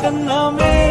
Chennai.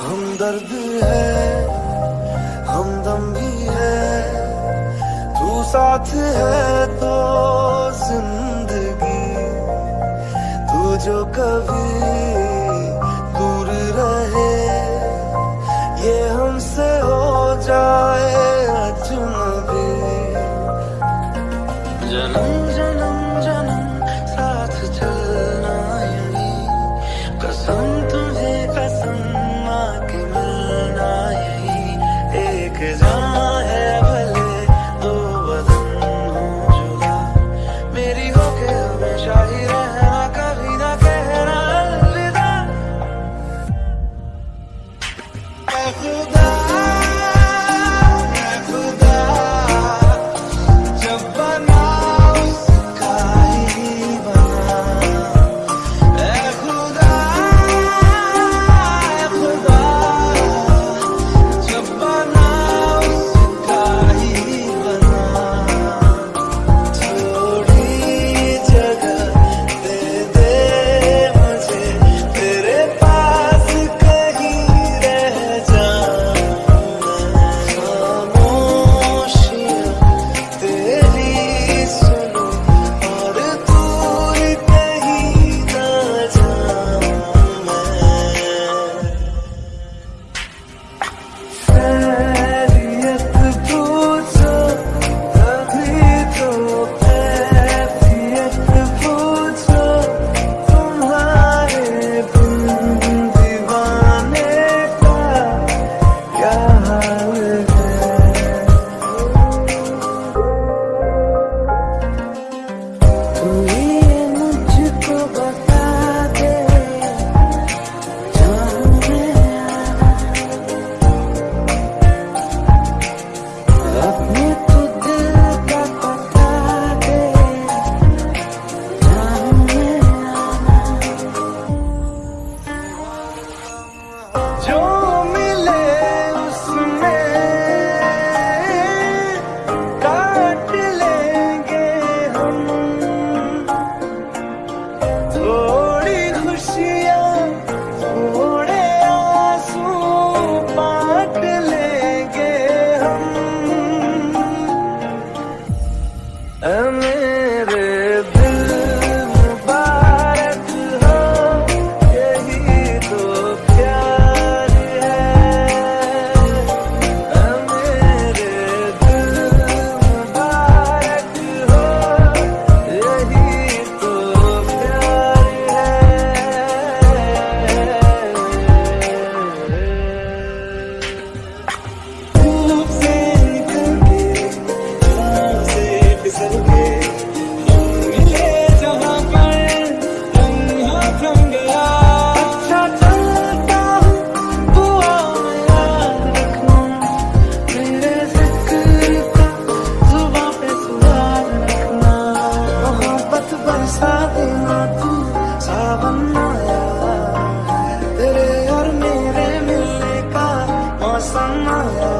हमदर्द है, हमदम भी है, तू साथ है तो ज़िंदगी, तू जो कभी दूर रहे, ये हमसे हो जाए अजनबी। जन्म जन्म from